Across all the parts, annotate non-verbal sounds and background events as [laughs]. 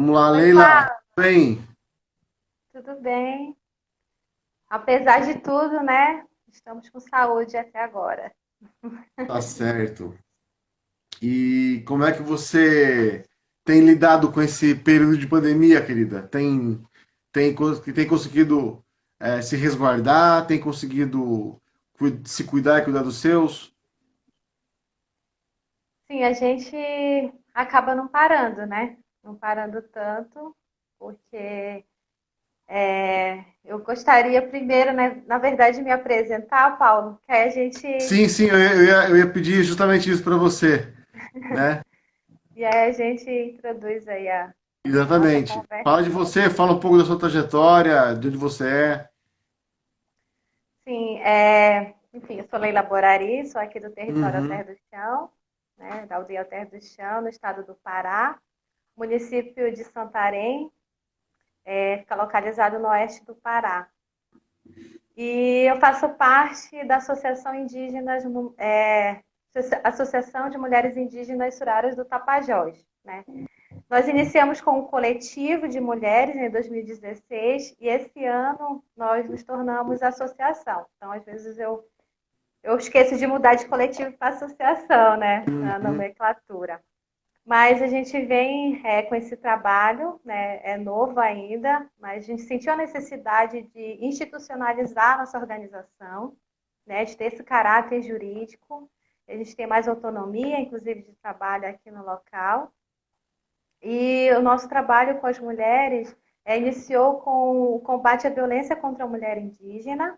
Vamos lá, Leila. Tudo bem? Tudo bem. Apesar de tudo, né? Estamos com saúde até agora. Tá certo. E como é que você tem lidado com esse período de pandemia, querida? Tem, tem, tem conseguido é, se resguardar? Tem conseguido se cuidar e cuidar dos seus? Sim, a gente acaba não parando, né? Não parando tanto, porque é, eu gostaria primeiro, né, na verdade, me apresentar, Paulo, que aí a gente. Sim, sim, eu ia, eu ia pedir justamente isso para você. Né? [laughs] e aí a gente introduz aí a. Exatamente. Fala de você, fala um pouco da sua trajetória, de onde você é. Sim, é, enfim, eu sou Leila Borari, sou aqui do território uhum. Terra do Chão, né, da aldeia Terra do Chão, no estado do Pará, município de Santarém, é, fica localizado no oeste do Pará. E eu faço parte da Associação Indígenas, é, Associação de Mulheres Indígenas Suraras do Tapajós. Né? Nós iniciamos com um coletivo de mulheres em 2016 e esse ano nós nos tornamos associação. Então, às vezes eu, eu esqueço de mudar de coletivo para associação, né, na uhum. nomenclatura. Mas a gente vem é, com esse trabalho, né, é novo ainda, mas a gente sentiu a necessidade de institucionalizar a nossa organização, né, de ter esse caráter jurídico. A gente tem mais autonomia, inclusive, de trabalho aqui no local. E o nosso trabalho com as mulheres é, iniciou com o combate à violência contra a mulher indígena,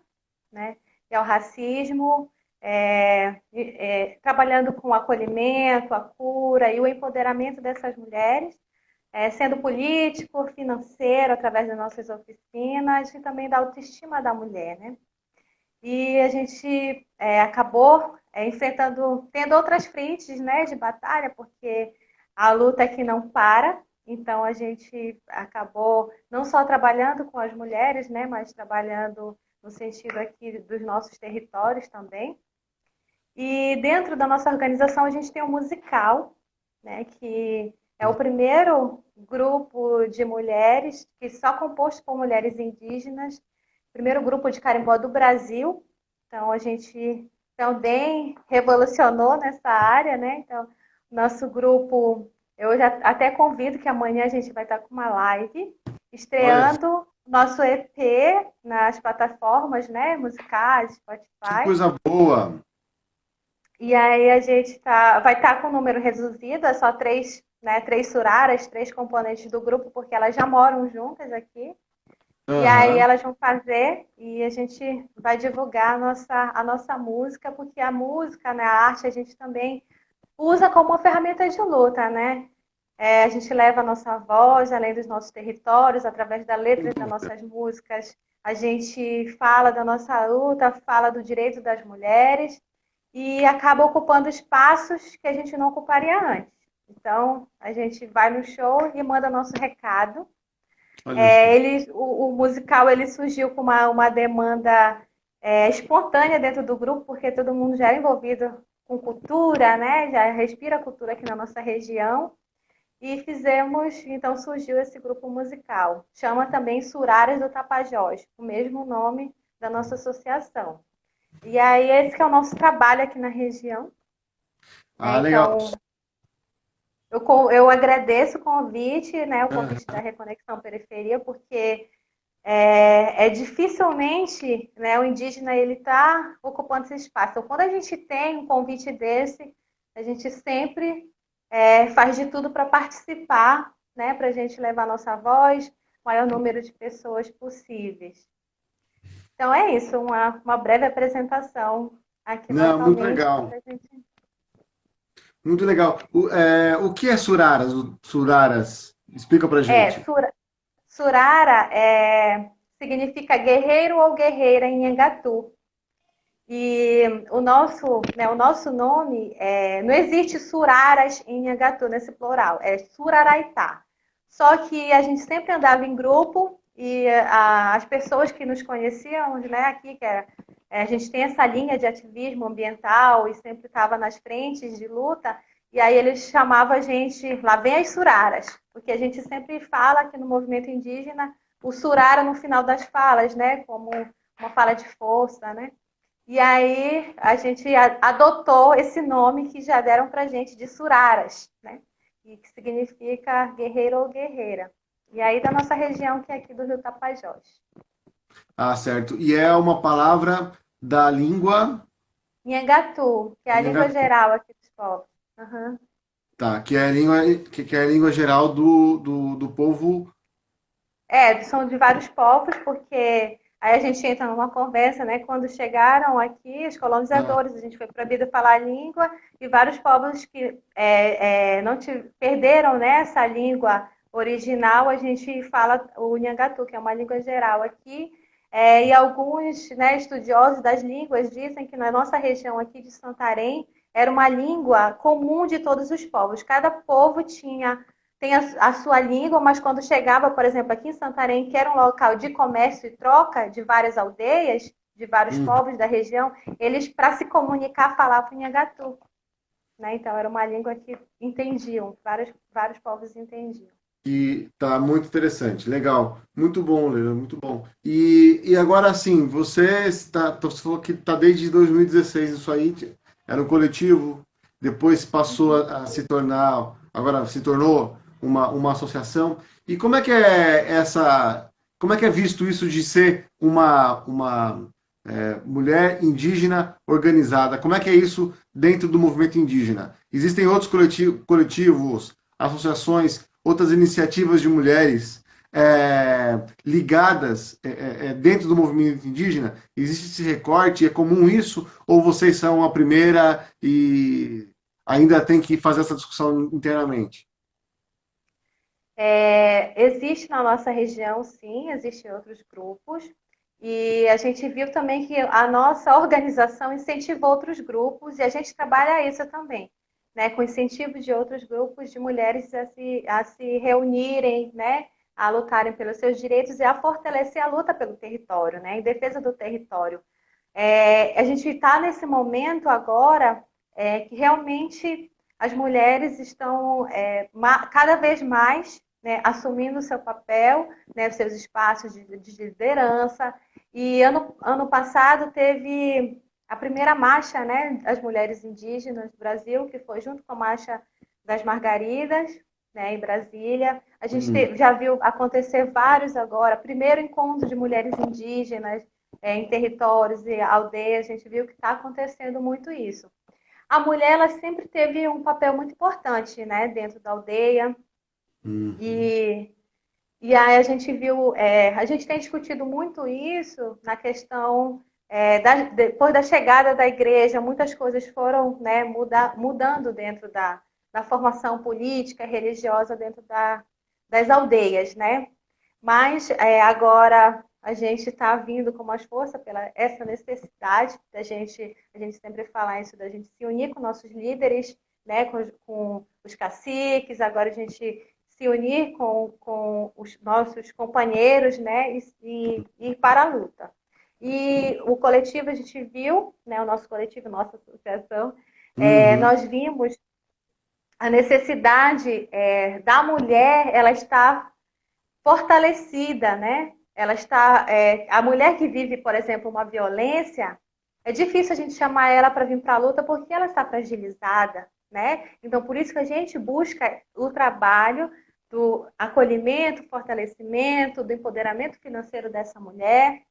né, e ao racismo, é, é, trabalhando com o acolhimento, a cura e o empoderamento dessas mulheres, é, sendo político, financeiro, através das nossas oficinas e também da autoestima da mulher. Né? E a gente é, acabou é, enfrentando, tendo outras frentes né, de batalha, porque a luta aqui não para, então a gente acabou não só trabalhando com as mulheres, né, mas trabalhando no sentido aqui dos nossos territórios também. E dentro da nossa organização a gente tem um musical, né, que é o primeiro grupo de mulheres que só composto por mulheres indígenas, primeiro grupo de carimbó do Brasil. Então a gente também revolucionou nessa área, né? Então nosso grupo, eu já até convido que amanhã a gente vai estar com uma live estreando Olha. nosso EP nas plataformas, né, musicais, Spotify. Que coisa boa. E aí a gente tá, vai estar tá com um número reduzido, é só três, né, três suraras, três componentes do grupo, porque elas já moram juntas aqui. Uhum. E aí elas vão fazer e a gente vai divulgar a nossa, a nossa música, porque a música, né, a arte, a gente também usa como uma ferramenta de luta, né? É, a gente leva a nossa voz, além dos nossos territórios, através da letra das nossas músicas. A gente fala da nossa luta, fala do direito das mulheres e acaba ocupando espaços que a gente não ocuparia antes. Então, a gente vai no show e manda nosso recado. É, ele, o, o, musical ele surgiu com uma, uma demanda é, espontânea dentro do grupo, porque todo mundo já é envolvido com cultura, né? já respira cultura aqui na nossa região. E fizemos, então surgiu esse grupo musical. Chama também Suraras do Tapajós, o mesmo nome da nossa associação. E aí, esse é o nosso trabalho aqui na região. Ah, então, legal. Eu, eu agradeço o convite, né, o convite da Reconexão Periferia, porque é, é, dificilmente né, o indígena ele está ocupando esse espaço. Então, quando a gente tem um convite desse, a gente sempre é, faz de tudo para participar, né, para a gente levar nossa voz, o maior número de pessoas possíveis. Então é isso, uma, uma breve apresentação aqui Não, muito legal. Gente... Muito legal. O, é, o que é Suraras? Suraras, explica pra é, gente. É, sur, Surara é, significa guerreiro ou guerreira em Engatu. E o nosso, né, o nosso nome, é, não existe Suraras em Engatu nesse plural, é Suraraitá. Só que a gente sempre andava em grupo e a, as pessoas que nos conheciam, né, aqui, que é, é, a gente tem essa linha de ativismo ambiental e sempre estava nas frentes de luta, e aí eles chamavam a gente, lá vem as suraras, porque a gente sempre fala que no movimento indígena, o surara no final das falas, né, como uma fala de força, né? E aí a gente adotou esse nome que já deram pra gente de suraras, né? E que significa guerreiro ou guerreira. E aí da nossa região, que é aqui do Rio Tapajós. Ah, certo. E é uma palavra da língua... Nhangatu, que é a língua geral aqui dos povos. Uhum. Tá, que é a língua, que é a língua geral do, do, do povo... É, são de vários povos, porque aí a gente entra numa conversa, né? Quando chegaram aqui, os colonizadores, ah. a gente foi proibido falar a língua, e vários povos que é, é, não te, perderam né, essa língua original, a gente fala o Nhangatu, que é uma língua geral aqui, é, e alguns né, estudiosos das línguas dizem que na nossa região aqui de Santarém era uma língua comum de todos os povos. Cada povo tinha tem a, a, sua língua, mas quando chegava, por exemplo, aqui em Santarém, que era um local de comércio e troca de várias aldeias, de vários hum. povos da região, eles, para se comunicar, falavam Nhangatu. Né? Então, era uma língua que entendiam, vários, vários povos entendiam que tá muito interessante, legal, muito bom, Leila, muito bom. E, e agora assim, você está, você falou que está desde 2016 isso aí, era um coletivo, depois passou a, a, se tornar, agora se tornou uma, uma associação. E como é que é essa, como é que é visto isso de ser uma, uma é, mulher indígena organizada? Como é que é isso dentro do movimento indígena? Existem outros coletivos, associações outras iniciativas de mulheres é, ligadas é, é, é, dentro do movimento indígena? Existe esse recorte? É comum isso? Ou vocês são a primeira e ainda tem que fazer essa discussão internamente? É, existe na nossa região, sim, existem outros grupos. E a gente viu também que a nossa [laughs] organização incentivou outros grupos e a gente trabalha isso também né, com incentivo de outros grupos de mulheres a se, a se reunirem, né, a lutarem pelos seus direitos e a fortalecer a luta pelo território, né, em defesa do território. É, a gente está nesse momento agora é, que realmente as mulheres estão é, cada vez mais né, assumindo o seu papel, né, seus espaços de, de liderança. E ano, ano passado teve a primeira marcha né, das mulheres indígenas do Brasil, que foi junto com a marcha das Margaridas, né, em Brasília. A gente uhum. já viu acontecer vários agora. Primeiro encontro de mulheres indígenas é, em territórios e aldeias, a gente viu que está acontecendo muito isso. A mulher ela sempre teve um papel muito importante né, dentro da aldeia. Uhum. E, e aí a gente viu, é, a gente tem discutido muito isso na questão é, da, depois da chegada da igreja, muitas coisas foram né, muda, mudando dentro da, da formação política, religiosa dentro da, das aldeias, né? Mas é, agora a gente está vindo com mais força pela essa necessidade da gente, a gente sempre fala isso, da gente se unir com nossos líderes, né, com, com os caciques, agora a gente se unir com, com os nossos companheiros, né, e, e ir para a luta. E o coletivo, a gente viu, né, o nosso coletivo, nossa associação, é, uhum. é, nós vimos a necessidade é, da mulher, ela está fortalecida, né? Ela está, é, a mulher que vive, por exemplo, uma violência, é difícil a gente chamar ela para vir para a luta porque ela está fragilizada, né? Então, por isso que a gente busca o trabalho do acolhimento, fortalecimento, do empoderamento financeiro dessa mulher,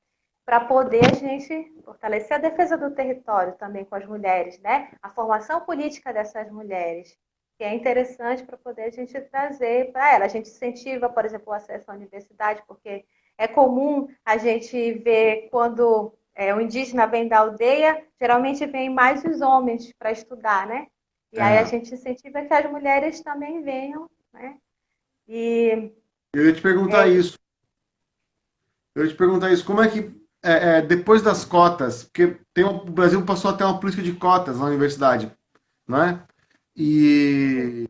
para poder a gente fortalecer a defesa do território também com as mulheres, né? A formação política dessas mulheres, que é interessante para poder a gente trazer para ela. A gente incentiva, por exemplo, o acesso à universidade, porque é comum a gente ver quando é, o indígena vem da aldeia, geralmente vem mais os homens para estudar, né? E é. aí a gente incentiva que as mulheres também venham, né? E eu ia te perguntar é... isso. Eu ia te perguntar isso. Como é que é, é, depois das cotas, porque tem o Brasil passou a ter uma política de cotas na universidade, não é? E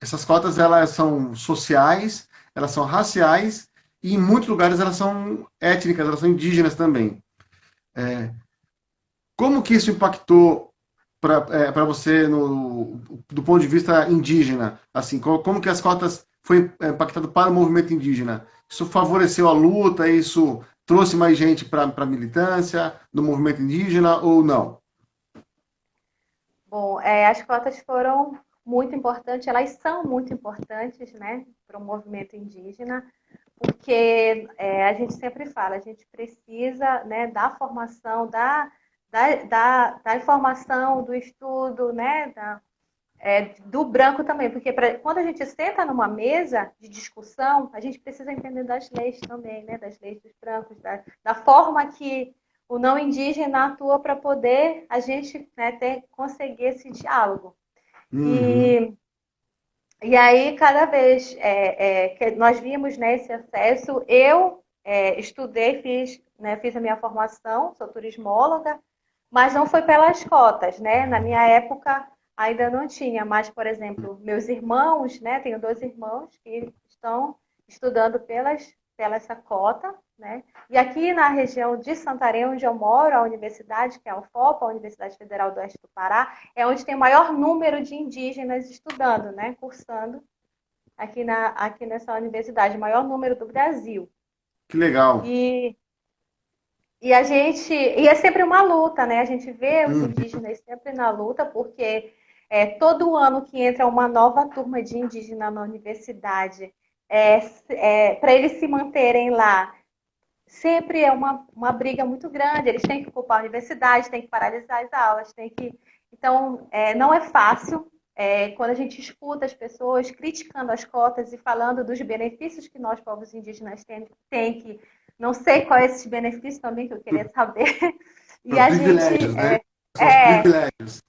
essas cotas elas são sociais, elas são raciais e em muitos lugares elas são étnicas, elas são indígenas também. É, como que isso impactou para é, você no, do ponto de vista indígena? Assim, como, como que as cotas foi impactado para o movimento indígena? Isso favoreceu a luta? Isso trouxe mais gente para a militância do movimento indígena ou não? Bom, é, as cotas foram muito importantes, elas são muito importantes né, para o movimento indígena, porque é, a gente sempre fala, a gente precisa né, da formação, da, da, da, da informação, do estudo, né, da, é, do branco também, porque pra, quando a gente senta numa mesa de discussão, a gente precisa entender das leis também, né, das leis dos brancos, da, da forma que o não indígena atua para poder a gente né, ter, conseguir esse diálogo. Uhum. E, e aí, cada vez é, é, que nós vimos né, esse acesso, eu é, estudei, fiz, né, fiz a minha formação, sou turismóloga, mas não foi pelas cotas, né? Na minha época ainda não tinha, mas, por exemplo, meus irmãos, né? Tenho dois irmãos que estão estudando pelas, pela essa cota, né? E aqui na região de Santarém, onde eu moro, a universidade, que é a UFOPA, a Universidade Federal do Oeste do Pará, é onde tem o maior número de indígenas estudando, né? Cursando aqui, na, aqui nessa universidade, o maior número do Brasil. Que legal. E, e a gente. E é sempre uma luta, né? A gente vê os hum. indígenas sempre na luta, porque é, todo ano que entra uma nova turma de indígena na universidade, é, é, para eles se manterem lá sempre é uma, uma briga muito grande. Eles têm que ocupar a universidade, têm que paralisar as aulas, têm que. Então, é, não é fácil. É, quando a gente escuta as pessoas criticando as cotas e falando dos benefícios que nós, povos indígenas, tem, tem que. Não sei quais é esses benefícios também que eu queria saber. [laughs] E São a gente. Né? É, privilégios.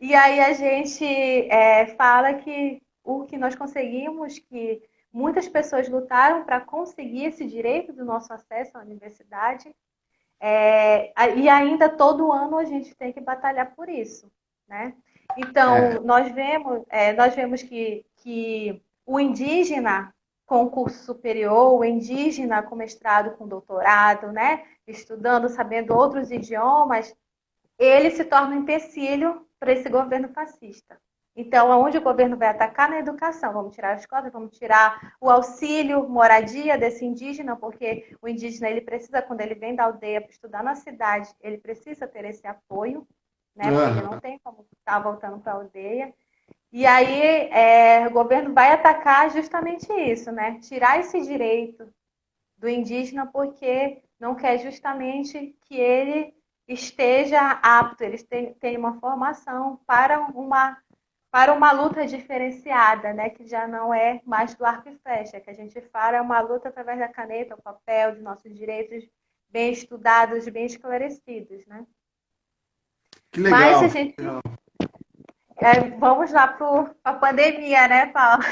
E aí a gente é, fala que o que nós conseguimos, que Muitas pessoas lutaram para conseguir esse direito do nosso acesso à universidade. É, e ainda todo ano a gente tem que batalhar por isso, né? Então, é. nós vemos, é, nós vemos que, que o indígena com curso superior, o indígena com mestrado, com doutorado, né? Estudando, sabendo outros idiomas, ele se torna um empecilho para esse governo fascista. Então, aonde o governo vai atacar na educação? Vamos tirar as cotas, vamos tirar o auxílio moradia desse indígena, porque o indígena ele precisa, quando ele vem da aldeia para estudar na cidade, ele precisa ter esse apoio, né? Porque ele não tem como estar voltando para a aldeia. E aí é, o governo vai atacar justamente isso, né? Tirar esse direito do indígena porque não quer justamente que ele esteja apto, eles tenham uma formação para uma para uma luta diferenciada, né, que já não é mais do arco e flecha, que a gente fala é uma luta através da caneta, o papel, de nossos direitos bem estudados, bem esclarecidos, né? Que legal. Mas a gente é, vamos lá para a pandemia, né, Paulo?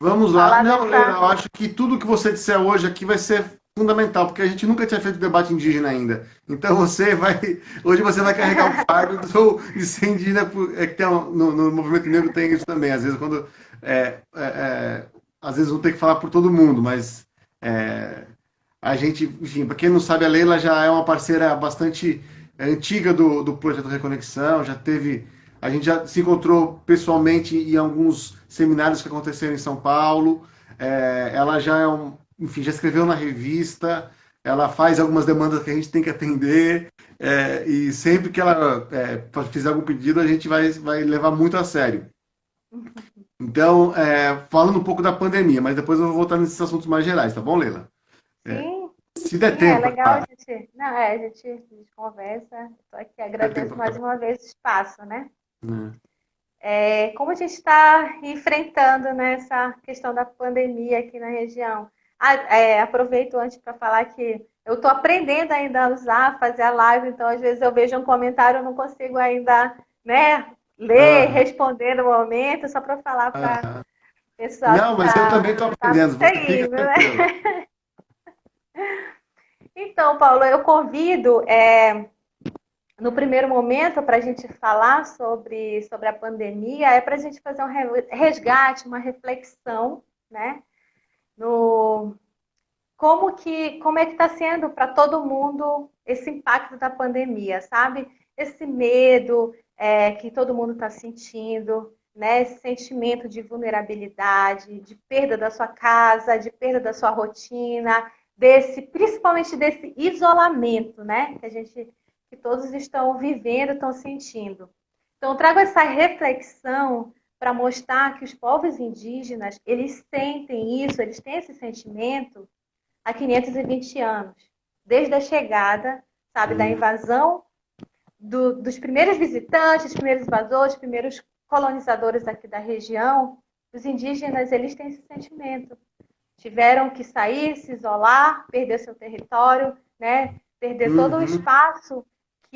Vamos [laughs] lá. Não, dessa... eu acho que tudo que você disser hoje aqui vai ser fundamental, porque a gente nunca tinha feito debate indígena ainda. Então você vai. Hoje você vai carregar o fardo do, de ser indígena, é que tem, no, no, movimento negro tem isso também. Às vezes quando. É, é, é, às vezes vão ter que falar por todo mundo, mas é, a gente, enfim, para quem não sabe, a Leila já é uma parceira bastante antiga do, do projeto Reconexão, já teve. A gente já se encontrou pessoalmente em alguns seminários que aconteceram em São Paulo. É, ela já é um, enfim, já escreveu na revista, ela faz algumas demandas que a gente tem que atender, é, e sempre que ela é, fizer algum pedido, a gente vai, vai levar muito a sério. Então, é, falando um pouco da pandemia, mas depois eu vou voltar nesses assuntos mais gerais, tá bom, Leila? É, Sim. Se der Sim, tempo. É legal tá. a gente. Não, é, a gente, a gente conversa. Estou aqui, agradeço mais uma vez o espaço, né? É. é como a gente está enfrentando nessa né, questão da pandemia aqui na região. Ah, é, aproveito antes para falar que eu estou aprendendo ainda a usar, fazer a live, então às vezes eu vejo um comentário, eu não consigo ainda né, ler, responder no momento, só para falar para o pessoal. Não, mas tá, eu também estou aprendendo. Tá né? [laughs] então, Paulo, eu convido, é, no primeiro momento, para a gente falar sobre, sobre a pandemia, é para a gente fazer um resgate, uma reflexão, né? No como que como é que está sendo para todo mundo esse impacto da pandemia, sabe? Esse medo, é, que todo mundo está sentindo, né? Esse sentimento de vulnerabilidade, de perda da sua casa, de perda da sua rotina, desse, principalmente desse isolamento, né? Que a gente, que todos estão vivendo, estão sentindo. Então, trago essa reflexão para mostrar que os povos indígenas, eles sentem isso, eles têm esse sentimento há 520 anos, desde a chegada, sabe, da invasão do, dos primeiros visitantes, primeiros invasores, primeiros colonizadores aqui da região, os indígenas, eles têm esse sentimento. Tiveram que sair, se isolar, perder seu território, né? perder uhum. todo o espaço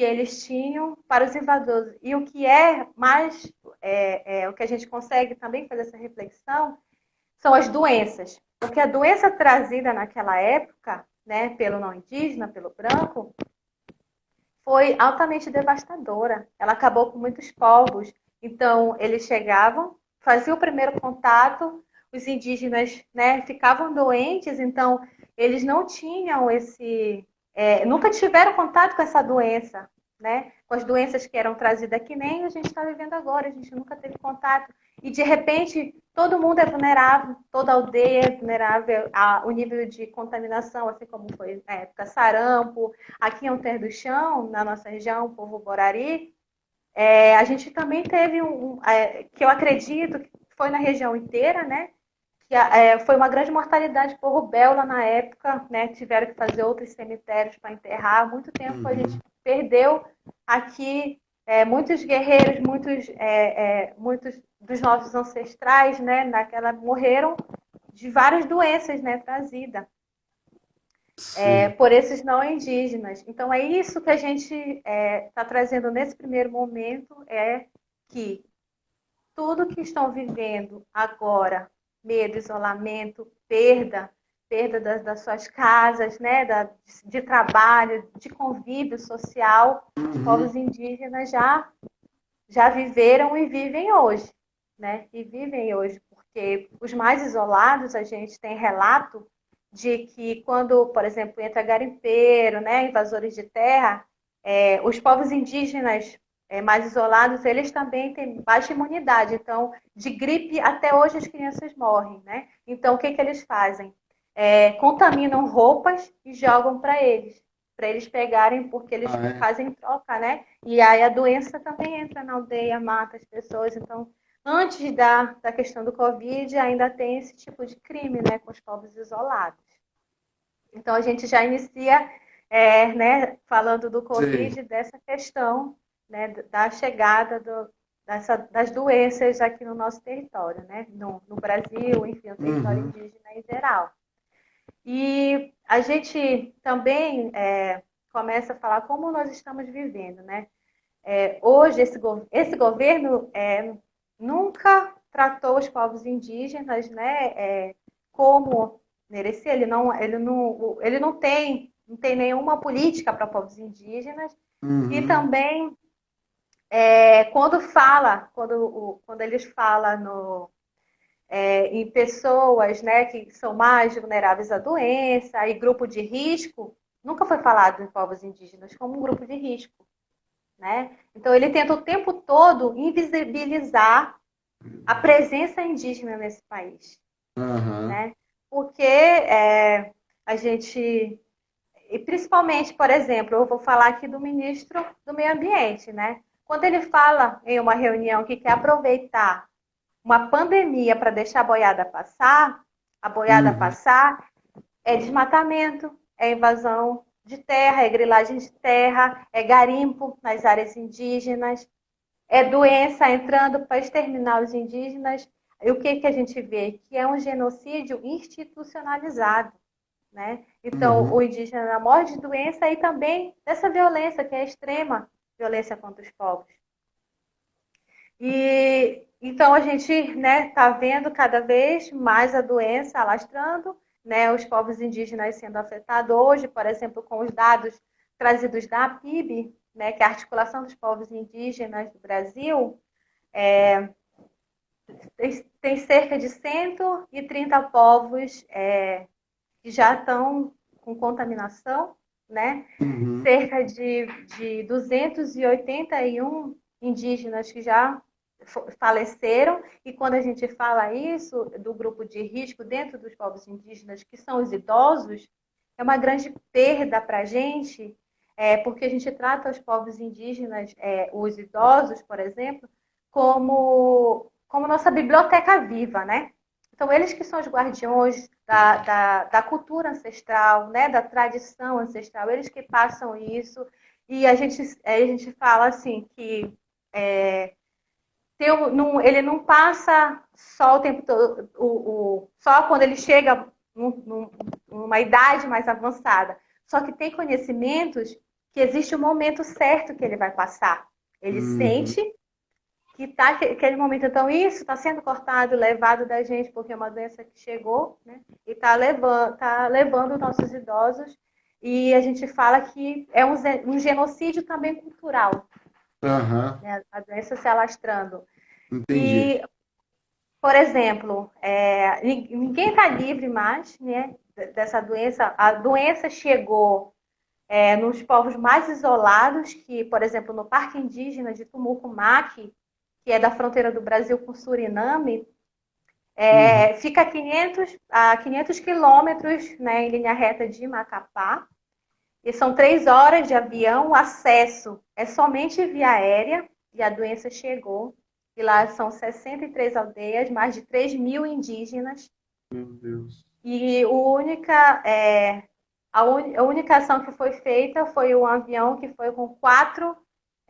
que eles tinham para os invasores. E o que é mais, é, é, o que a gente consegue também fazer essa reflexão, são as doenças. Porque a doença trazida naquela época, né, pelo não indígena, pelo branco, foi altamente devastadora. Ela acabou com muitos povos. Então, eles chegavam, faziam o primeiro contato, os indígenas né, ficavam doentes, então eles não tinham esse. É, nunca tiveram contato com essa doença, né? Com as doenças que eram trazidas que nem a gente está vivendo agora, a gente nunca teve contato. E de repente todo mundo é vulnerável, toda aldeia é vulnerável ao nível de contaminação, assim como foi na época sarampo, aqui em Alter do Chão, na nossa região, o povo Borari, é, a gente também teve um, é, que eu acredito que foi na região inteira, né? Que é, foi uma grande mortalidade por rubéola na época, né? Tiveram que fazer outros cemitérios para enterrar. Muito tempo uhum. a gente perdeu aqui é, muitos guerreiros, muitos, é, é, muitos dos nossos ancestrais, né? Naquela morreram de várias doenças, né? Trazidas é, por esses não indígenas. Então, é isso que a gente está é, trazendo nesse primeiro momento, é que tudo que estão vivendo agora, medo, isolamento, perda, perda das, das suas casas, né, da, de, trabalho, de convívio social, os uhum. povos indígenas já, já viveram e vivem hoje, né, e vivem hoje, porque os mais isolados, a gente tem relato de que quando, por exemplo, entra garimpeiro, né, invasores de terra, é, os povos indígenas é, mais isolados, eles também têm baixa imunidade. Então, de gripe, até hoje as crianças morrem, né? Então, o que, que eles fazem? É, contaminam roupas e jogam para eles, para eles pegarem, porque eles ah, é? fazem troca, né? E aí a doença também entra na aldeia, mata as pessoas. Então, antes da, da questão do Covid, ainda tem esse tipo de crime né, com os povos isolados. Então, a gente já inicia é, né, falando do Covid, Sim. dessa questão né, da chegada do, dessa, das doenças aqui no nosso território, né, no, no Brasil, enfim, no território uhum. indígena em geral. E a gente também é, começa a falar como nós estamos vivendo, né? É, hoje, esse, esse governo é, nunca tratou os povos indígenas né, é, como merecer. Ele não, ele não, ele não tem, não tem nenhuma política para povos indígenas. Uhum. E também, é, quando fala, quando, quando eles falam no, é, em pessoas né, que são mais vulneráveis à doença e grupo de risco, nunca foi falado em povos indígenas como um grupo de risco. Né? Então, ele tenta o tempo todo invisibilizar a presença indígena nesse país. Uhum. Né? Porque é, a gente, e principalmente, por exemplo, eu vou falar aqui do ministro do Meio Ambiente, né? Quando ele fala em uma reunião que quer aproveitar uma pandemia para deixar a boiada passar, a boiada uhum. passar, é desmatamento, é invasão de terra, é grilagem de terra, é garimpo nas áreas indígenas, é doença entrando para exterminar os indígenas. E o que, que a gente vê? Que é um genocídio institucionalizado. Né? Então, uhum. o indígena morre de doença e também dessa violência, que é extrema violência contra os povos. E então a gente está né, tá vendo cada vez mais a doença alastrando, né, os povos indígenas sendo afetados hoje, por exemplo, com os dados trazidos da PIB, né, que é a articulação dos povos indígenas do Brasil, é, tem, tem, cerca de 130 povos é, que já estão com contaminação, né? Uhum. Cerca de, de 281 indígenas que já faleceram, e quando a gente fala isso do grupo de risco dentro dos povos indígenas, que são os idosos, é uma grande perda para a gente, é, porque a gente trata os povos indígenas, é, os idosos, por exemplo, como, como nossa biblioteca viva, né? Então, eles que são os guardiões da, da, da, cultura ancestral, né? da tradição ancestral, eles que passam isso. E a gente, a gente fala assim que é, tem, não, ele não passa só o tempo todo, o, o, só quando ele chega num, numa idade mais avançada. Só que tem conhecimentos que existe o um momento certo que ele vai passar. Ele uhum. sente que tá aquele momento, então isso está sendo cortado, levado da gente, porque é uma doença que chegou, né? E está levando, tá levando nossos idosos. E a gente fala que é um, um genocídio também cultural. Uhum. Né? A doença se alastrando. Entendi. E, por exemplo, é, ninguém está livre mais né, dessa doença. A doença chegou é, nos povos mais isolados, que, por exemplo, no Parque Indígena de Tumucumaque, que é da fronteira do Brasil com Suriname, é, uhum. fica a 500, a 500 quilômetros né, em linha reta de Macapá. E são três horas de avião, o acesso é somente via aérea, e a doença chegou. E lá são 63 aldeias, mais de 3 mil indígenas. Meu Deus. E o única, é, a, un, a, única ação que foi feita foi um avião que foi com quatro,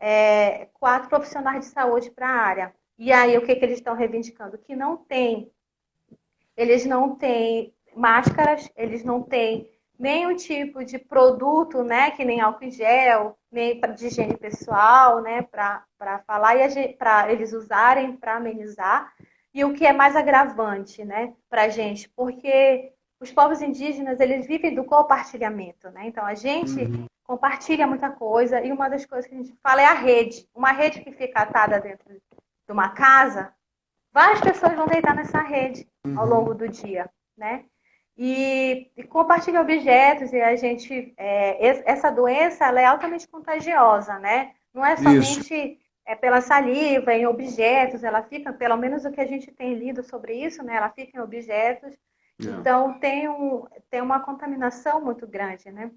é, quatro profissionais de saúde para a área. E aí, o que, que eles estão reivindicando? Que não tem, eles não têm máscaras, eles não têm nenhum tipo de produto, né, que nem álcool em gel, nem de higiene pessoal, né, para falar e para eles usarem para amenizar. E o que é mais agravante, né, para a gente, porque os povos indígenas eles vivem do compartilhamento, né? Então a gente uhum. Compartilha muita coisa e uma das coisas que a gente fala é a rede. Uma rede que fica atada dentro de uma casa, várias pessoas vão deitar nessa rede uhum. ao longo do dia, né? E, e compartilha objetos e a gente é, essa doença ela é altamente contagiosa, né? Não é somente é, pela saliva, em objetos, ela fica, pelo menos o que a gente tem lido sobre isso, né? Ela fica em objetos então tem, um, tem uma contaminação muito grande, né?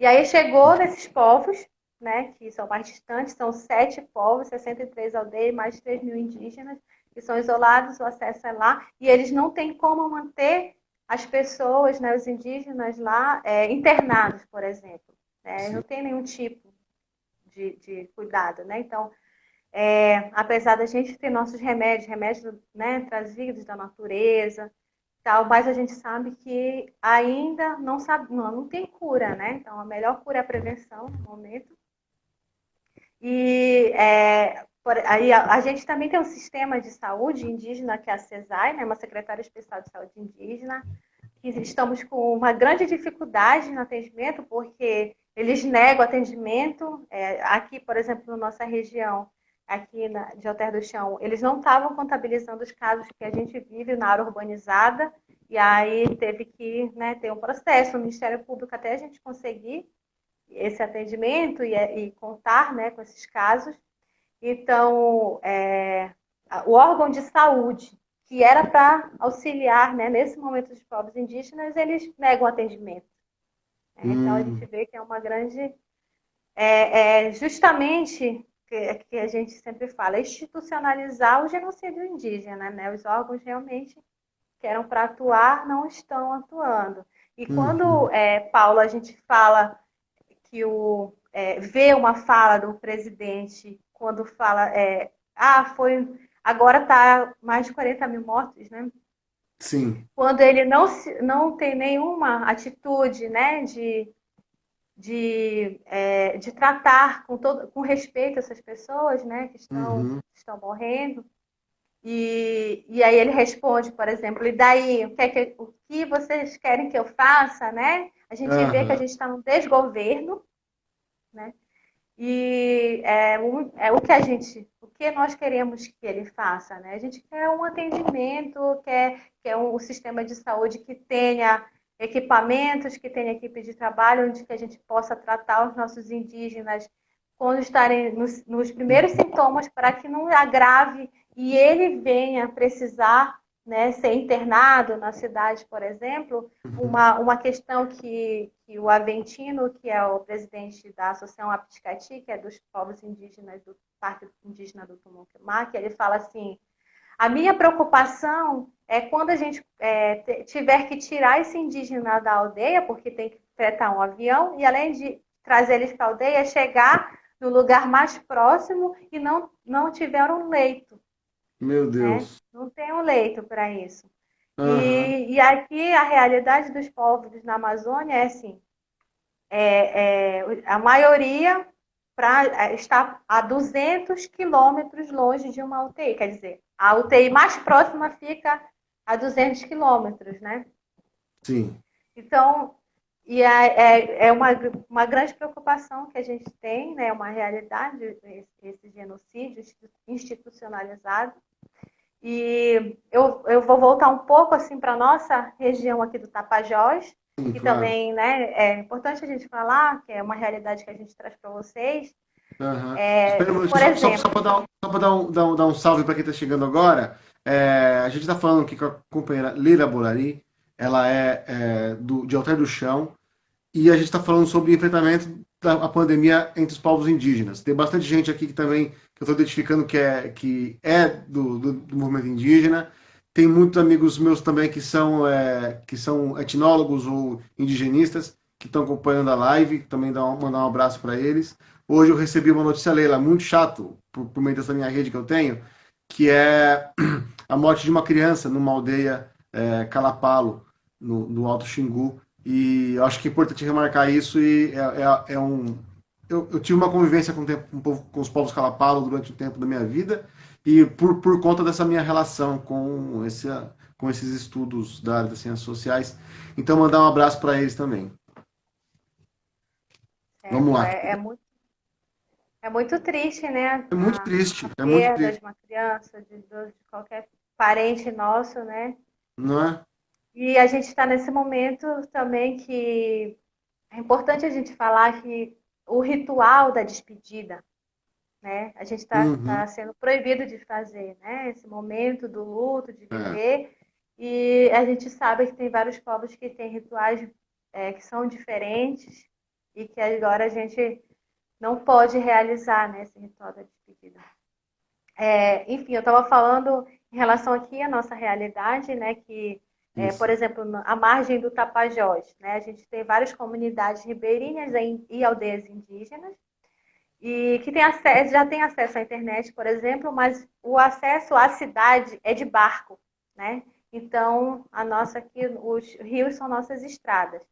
E aí chegou nesses povos, né, que são mais distantes, são sete povos, 63 aldeias, mais de 3 mil indígenas, que são isolados, o acesso é lá, e eles não têm como manter as pessoas, né, os indígenas lá, é, internados, por exemplo. Né? Não tem nenhum tipo de, de cuidado, né? Então, é, apesar da gente ter nossos remédios, remédios né, trazidos da natureza, tal, mas a gente sabe que ainda não sabe, não, não tem cura, né? Então a melhor cura é a prevenção no momento. E é, por, aí a, a, gente também tem um sistema de saúde indígena que é a CESAI, né? Uma secretária especial de saúde indígena. Que estamos com uma grande dificuldade no atendimento porque eles negam atendimento. É, aqui, por exemplo, na nossa região, aqui na, de Alter do Chão, eles não estavam contabilizando os casos que a gente vive na área urbanizada, e aí teve que né, ter um processo no Ministério Público até a gente conseguir esse atendimento e, e contar né, com esses casos. Então, é, o órgão de saúde, que era para auxiliar né, nesse momento dos povos indígenas, eles negam atendimento. É, hum. Então, a gente vê que é uma grande. É, é justamente que, que a gente sempre fala, institucionalizar o genocídio indígena, né? Os órgãos realmente que eram para atuar não estão atuando. E quando, uhum. é, Paulo, a gente fala que o é, vê uma fala do presidente quando fala, é, ah, foi, agora está mais de 40 mil mortos, né? Sim. Quando ele não, não tem nenhuma atitude, né, de de, é, de tratar com, todo, com respeito essas pessoas né, que estão, uhum. estão morrendo. E, e aí ele responde, por exemplo, e daí, o que, é que, o que vocês querem que eu faça, né? A gente uhum. vê que a gente está num desgoverno, né? E é, um, é o que a gente, o que nós queremos que ele faça, né? A gente quer um atendimento, quer, quer um, um sistema de saúde que tenha equipamentos, que tenha equipe de trabalho onde que a gente possa tratar os nossos indígenas quando estarem nos, nos primeiros sintomas, para que não agrave e ele venha precisar né, ser internado na cidade, por exemplo, uhum. uma, uma questão que, que o Aventino, que é o presidente da Associação Apticati, que é dos povos indígenas do Parque Indígena do Tumuquemaque, ele fala assim, a minha preocupação é quando a gente é, tiver que tirar esse indígena da aldeia, porque tem que fretar um avião, e além de trazer eles para a aldeia, chegar no lugar mais próximo e não, não tiver um leito. Meu né? Deus. Né? Não tem um leito para isso. Uhum. E, e, aqui a realidade dos povos na Amazônia é assim: é, é, a maioria pra, é, está a 200 quilômetros longe de uma UTI. Quer dizer, a UTI mais próxima fica a 200 quilômetros, né? Sim. Então, e é, é, é, uma, uma grande preocupação que a gente tem, né? uma realidade, esse, esse genocídio institucionalizado. E eu, eu vou voltar um pouco assim para a nossa região aqui do Tapajós, Sim, que claro. também né, é importante a gente falar, que é uma realidade que a gente traz para vocês. Uhum. É, Espera, por só, exemplo, só, só para dar, um, dar, um, dar, um, dar um salve para quem está chegando agora, é, a gente está falando aqui com a companheira Lira Bolari, ela é, é do, de Alter do Chão, e a gente está falando sobre enfrentamento da pandemia entre os povos indígenas. Tem bastante gente aqui que também que eu estou identificando que é, que é do, do, do, movimento indígena. Tem muitos amigos meus também que são, é, que são etnólogos ou indigenistas que estão acompanhando a live. Também dá um, mandar um abraço para eles. Hoje eu recebi uma notícia, Leila, muito chato, por, por meio dessa minha rede que eu tenho, que é [clears throat] a morte de uma criança numa aldeia é, Calapalo, no, no Alto Xingu, e eu acho que é importante remarcar isso e é, é, é um... Eu, eu, tive uma convivência com, tempo, com, com, os povos calapalo durante o tempo da minha vida e por, por conta dessa minha relação com, esse, com esses estudos da área das ciências sociais. Então, mandar um abraço para eles também. É, Vamos lá. É, é, muito, é muito triste, né? É muito a, triste. A é muito triste. de uma criança, de, de qualquer parente nosso, né? Não é? E a gente está nesse momento também que é importante a gente falar que o ritual da despedida, né? A gente está uhum. tá sendo proibido de fazer, né? Esse momento do luto, de é. viver. É. E a gente sabe que tem vários povos que têm rituais é, que são diferentes e que agora a gente não pode realizar né, esse ritual da despedida. É, enfim, eu estava falando em relação aqui à nossa realidade, né? Que é, por exemplo, a margem do Tapajós, né? A gente tem várias comunidades ribeirinhas e aldeias indígenas e que tem acesso, já tem acesso à internet, por exemplo, mas o acesso à cidade é de barco, né? Então, a nossa aqui, os rios são nossas estradas.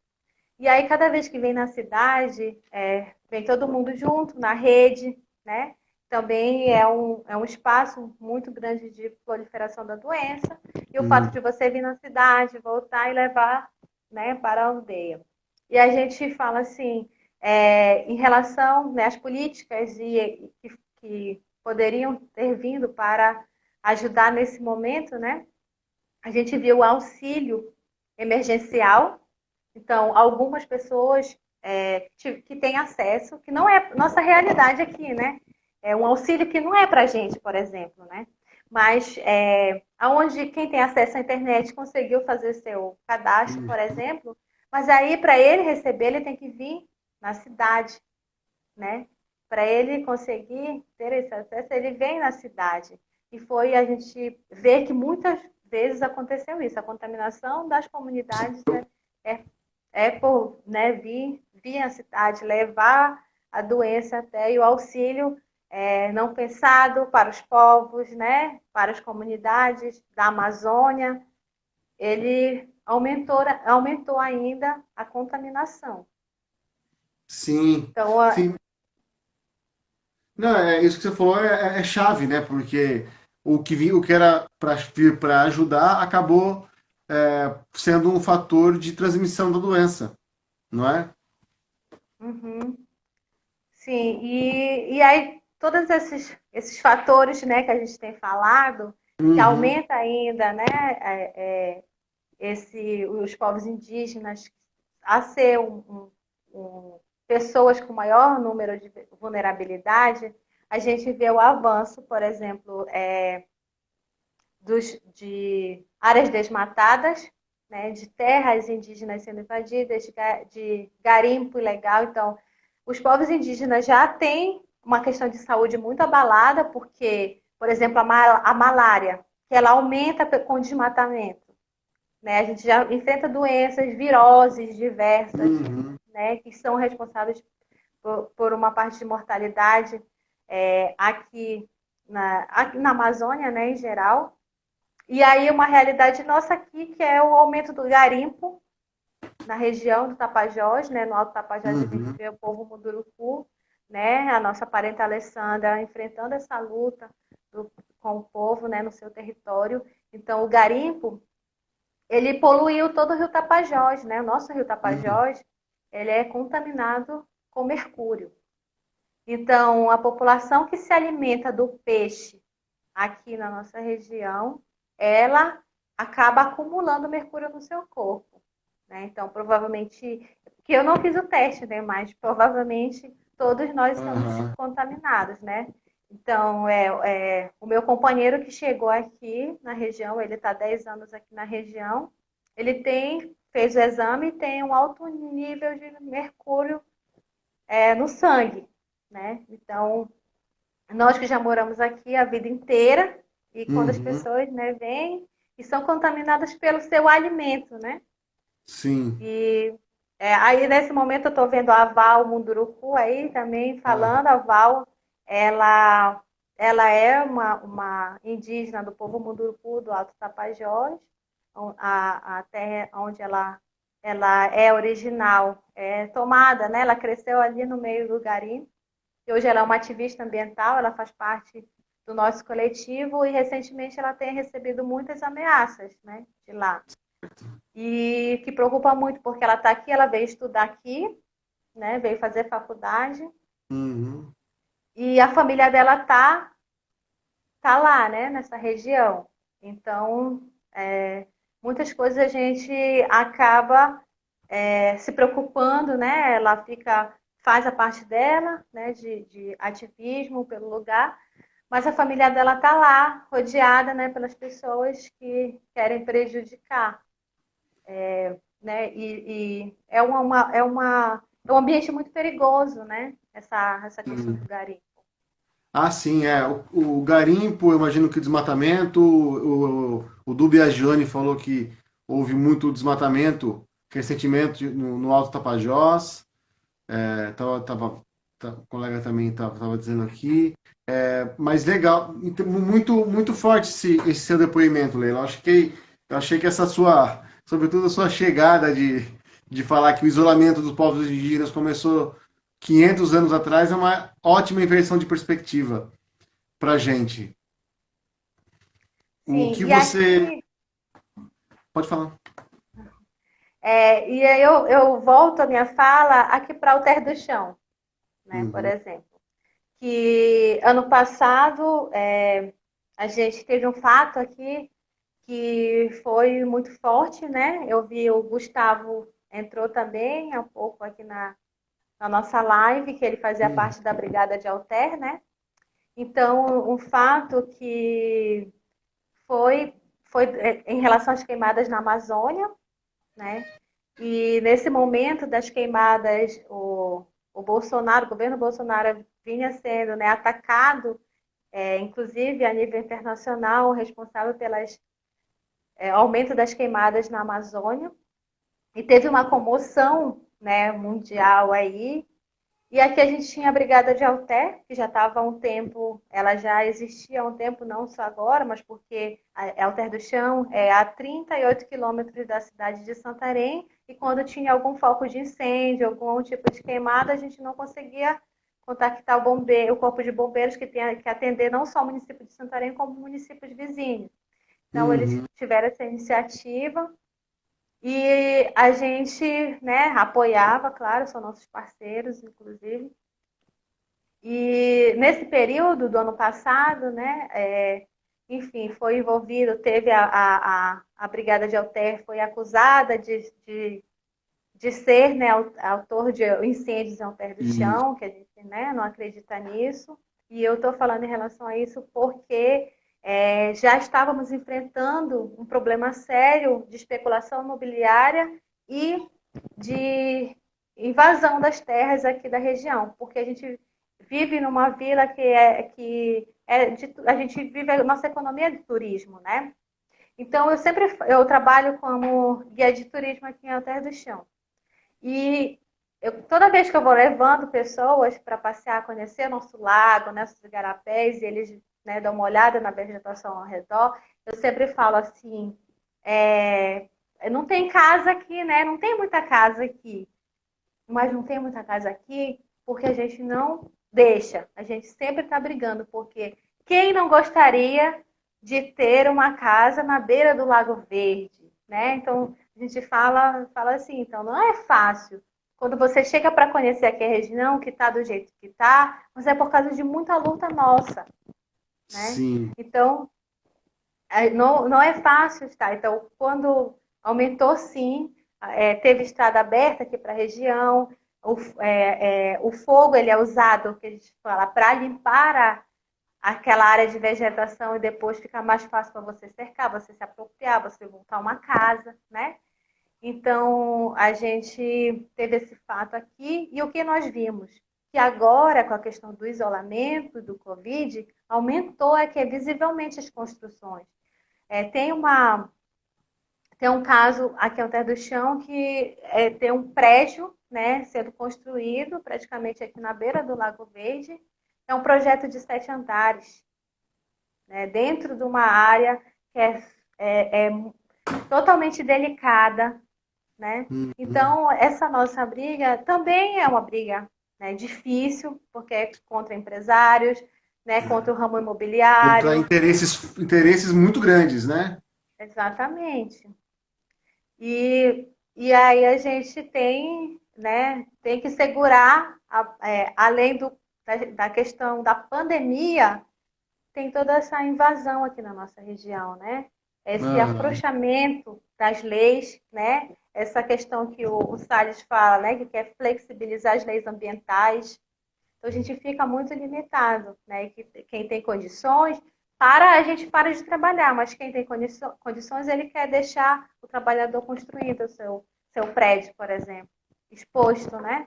E aí, cada vez que vem na cidade, é, vem todo mundo junto, na rede, né? também é um, é um espaço muito grande de proliferação da doença. E o uhum. fato de você vir na cidade, voltar e levar né, para a aldeia. E a gente fala assim, é, em relação né, às políticas e, que, que poderiam ter vindo para ajudar nesse momento, né? A gente viu o auxílio emergencial. Então, algumas pessoas é, que têm acesso, que não é nossa realidade aqui, né? É um auxílio que não é para a gente, por exemplo, né? Mas é, aonde quem tem acesso à internet conseguiu fazer seu cadastro, por exemplo, mas aí para ele receber, ele tem que vir na cidade, né? Para ele conseguir ter esse acesso, ele vem na cidade. E foi a gente ver que muitas vezes aconteceu isso. A contaminação das comunidades é, é, é por né, vir, vir à cidade, levar a doença até e o auxílio é, não pensado para os povos, né, para as comunidades da Amazônia, ele aumentou, aumentou ainda a contaminação. Sim. Então, a... sim. Não, é isso que você falou é, é, é chave, né? Porque o que, o que era para vir para ajudar acabou é, sendo um fator de transmissão da doença, não é? Uhum. Sim, e, e aí todos esses, esses fatores né, que a gente tem falado, uhum. que aumenta ainda né, é, é, esse, os povos indígenas a ser um, um, pessoas com maior número de vulnerabilidade, a gente vê o avanço, por exemplo, é, dos, de áreas desmatadas, né, de terras indígenas sendo invadidas, de, garimpo ilegal. Então, os povos indígenas já têm uma questão de saúde muito abalada, porque, por exemplo, a, mal, a malária, que ela aumenta com o desmatamento. Né? A gente já enfrenta doenças, viroses diversas, uhum. né? que são responsáveis por, por, uma parte de mortalidade é, aqui, na, aqui na Amazônia, né, em geral. E aí uma realidade nossa aqui, que é o aumento do garimpo na região do Tapajós, né, no Alto Tapajós, uhum. a gente vê o povo Munduruku, né, a nossa parente Alessandra enfrentando essa luta do, com o povo, né, no seu território. Então, o garimpo, ele poluiu todo o Rio Tapajós, né? O nosso Rio Tapajós, uhum. ele é contaminado com mercúrio. Então, a população que se alimenta do peixe aqui na nossa região, ela acaba acumulando mercúrio no seu corpo. Né? Então, provavelmente, que eu não fiz o teste, né? Mas provavelmente todos nós estamos uhum. contaminados, né? Então, é, é, o meu companheiro que chegou aqui na região, ele está 10 anos aqui na região, ele tem, fez o exame e tem um alto nível de mercúrio é, no sangue, né? Então, nós que já moramos aqui a vida inteira, e quando uhum. as pessoas né, vêm e são contaminadas pelo seu alimento, né? Sim. E é, aí, nesse momento, eu estou vendo a Val Munduruku aí também falando, ah. a Val ela, ela é uma, uma indígena do povo Munduruku do Alto Tapajós, a, a terra onde ela, ela é original, é tomada, né? Ela cresceu ali no meio do garimpo. E hoje ela é uma ativista ambiental, ela faz parte do nosso coletivo e recentemente ela tem recebido muitas ameaças, né, de lá. E que preocupa muito porque ela está aqui, ela veio estudar aqui, né, veio fazer faculdade. Uhum. E a família dela tá, tá lá, né, nessa região. Então, é, muitas coisas a gente acaba é, se preocupando, né? Ela fica, faz a parte dela, né, de, de ativismo pelo lugar, mas a família dela tá lá, rodeada, né, pelas pessoas que querem prejudicar, é, né? E, e, é uma, é uma é um ambiente muito perigoso, né? Essa essa questão do garimpo. Ah, sim, é. O, o garimpo, eu imagino que desmatamento. O, o, o falou que houve muito desmatamento recentemente no, no Alto Tapajós. É, tava, tava, o colega também estava dizendo aqui. É, mas legal, muito, muito forte esse, esse seu depoimento, Leila. Eu achei, eu achei que essa sua, sobretudo a sua chegada de, de falar que o isolamento dos povos indígenas começou 500 anos atrás é uma ótima inversão de perspectiva para gente. Sim, o que você. Aqui... Pode falar. É, e aí eu, eu volto a minha fala aqui para o Terra do Chão, né, uhum. por exemplo. Que ano passado é, a gente teve um fato aqui que foi muito forte, né? Eu vi o Gustavo entrou também há pouco aqui na, na nossa live, que ele fazia parte da Brigada de Alter, né? Então, um fato que foi, foi é, em relação às queimadas na Amazônia, né? E nesse momento das queimadas, o, o Bolsonaro, o governo Bolsonaro vinha sendo né, atacado, é, inclusive a nível internacional, responsável pelas é, aumento das queimadas na Amazônia. E teve uma comoção né, mundial aí. E aqui a gente tinha a Brigada de Alter, que já estava há um tempo, ela já existia há um tempo, não só agora, mas porque a Alter do Chão é a 38 quilômetros da cidade de Santarém, e quando tinha algum foco de incêndio, algum tipo de queimada, a gente não conseguia contactar o bombeiro, o corpo de bombeiros que tem que atender não só o município de Santarém, como municípios vizinhos. Então, uhum. eles tiveram essa iniciativa e a gente né, apoiava, claro, são nossos parceiros, inclusive. E nesse período do ano passado, né, é, enfim, foi envolvido, teve a, a, a, Brigada de Alter, foi acusada de, de, de ser né, autor de incêndios em terra do chão, que a gente né, não acredita nisso. E eu estou falando em relação a isso porque é, já estávamos enfrentando um problema sério de especulação imobiliária e de invasão das terras aqui da região, porque a gente vive numa vila que é que é de, a gente vive a nossa economia de turismo, né? Então eu sempre eu trabalho como guia de turismo aqui em Alter do Chão. E eu, toda vez que eu vou levando pessoas para passear, conhecer nosso lago, nossos igarapés, e eles né, dão uma olhada na vegetação ao redor, eu sempre falo assim, é, não tem casa aqui, né? Não tem muita casa aqui. Mas não tem muita casa aqui porque a gente não deixa. A gente sempre está brigando, porque quem não gostaria de ter uma casa na beira do Lago Verde, né? Então, a gente fala, fala assim, então não é fácil. Quando você chega para conhecer aqui a região, que está do jeito que está, mas é por causa de muita luta nossa. Né? Sim. Então, é, não, não é fácil estar. Então, quando aumentou sim, é, teve estrada aberta aqui para a região, o, é, é, o, fogo ele é usado, que a gente fala, para limpar a, aquela área de vegetação e depois fica mais fácil para você cercar, você se apropriar, você montar uma casa, né? Então, a gente teve esse fato aqui e o que nós vimos? Que agora, com a questão do isolamento, do Covid, aumentou aqui visivelmente as construções. É, tem uma tem um caso aqui ao Terra do Chão que é, tem um prédio né, sendo construído praticamente aqui na beira do Lago Verde. É um projeto de sete andares, né, dentro de uma área que é, é, é totalmente delicada. Né? Uhum. Então, essa nossa briga também é uma briga né, difícil, porque é contra empresários, né, contra o ramo imobiliário. Contra interesses, interesses muito grandes, né? Exatamente. E, e aí a gente tem, né, tem que segurar, a, é, além do, da, da, questão da pandemia, tem toda essa invasão aqui na nossa região, né? Esse uhum. afrouxamento das leis, né? Essa questão que o, o Salles fala, né? Que quer flexibilizar as leis ambientais. Então a gente fica muito limitado, né? Que, quem tem condições para a gente para de trabalhar, mas quem tem condições, ele quer deixar o trabalhador construindo o seu, seu prédio, por exemplo, exposto, né?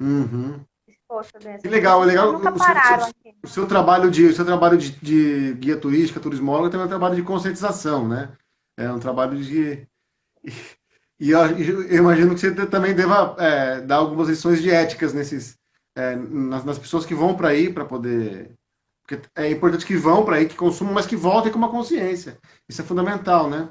Uhum. Exposto dentro. Que legal, é legal. Nunca o, pararam seu, o seu trabalho de, o seu trabalho de, de guia turística, turismóloga, também é um trabalho de conscientização, né? É um trabalho de e eu, eu imagino que você também deva é, dar algumas lições de éticas nesses é, nas, nas pessoas que vão para aí para poder porque é importante que vão para aí, que consumam, mas que voltem com uma consciência. Isso é fundamental, né?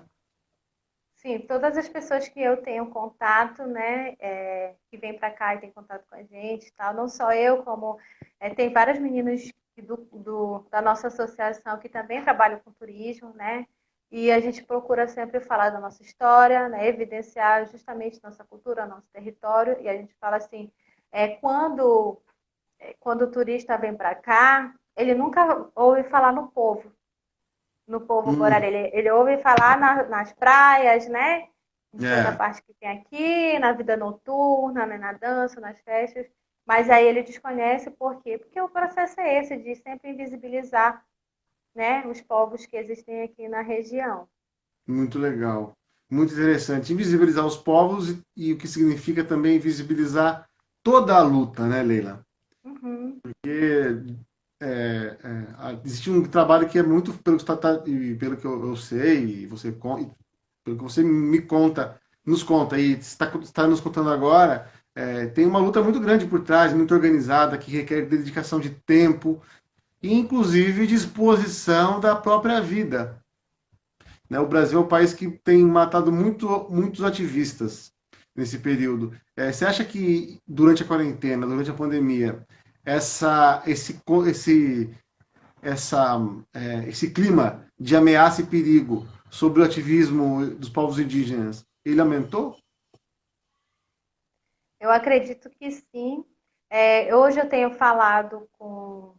Sim, todas as pessoas que eu tenho contato, né, é, que vêm para cá e têm contato com a gente, tal, não só eu, como é, tem várias meninas do, do, da nossa associação que também trabalham com turismo, né, e a gente procura sempre falar da nossa história, né, evidenciar justamente nossa cultura, nosso território, e a gente fala assim, é, quando, é, quando o turista vem para cá, ele nunca ouve falar no povo, no povo hum. Borari. Ele, ele ouve falar na, nas praias, né? Em é. toda parte que tem aqui, na vida noturna, né? na dança, nas festas. Mas aí ele desconhece por quê? Porque o processo é esse, de sempre invisibilizar né, os povos que existem aqui na região. Muito legal. Muito interessante. Invisibilizar os povos e, o que significa também invisibilizar toda a luta, né, Leila? Uhum. Porque é, é, existe um trabalho que é muito, pelo que, tá, tá pelo que eu, eu, sei, e você, pelo que você me conta, nos conta, e está, está nos contando agora, é, tem uma luta muito grande por trás, muito organizada, que requer dedicação de tempo, inclusive disposição da própria vida. Né? O Brasil é um país que tem matado muito, muitos ativistas nesse período. É, você acha que durante a quarentena, durante a pandemia, essa, esse, esse, essa, é, esse clima de ameaça e perigo sobre o ativismo dos povos indígenas, ele aumentou? Eu acredito que sim. É, hoje eu tenho falado com,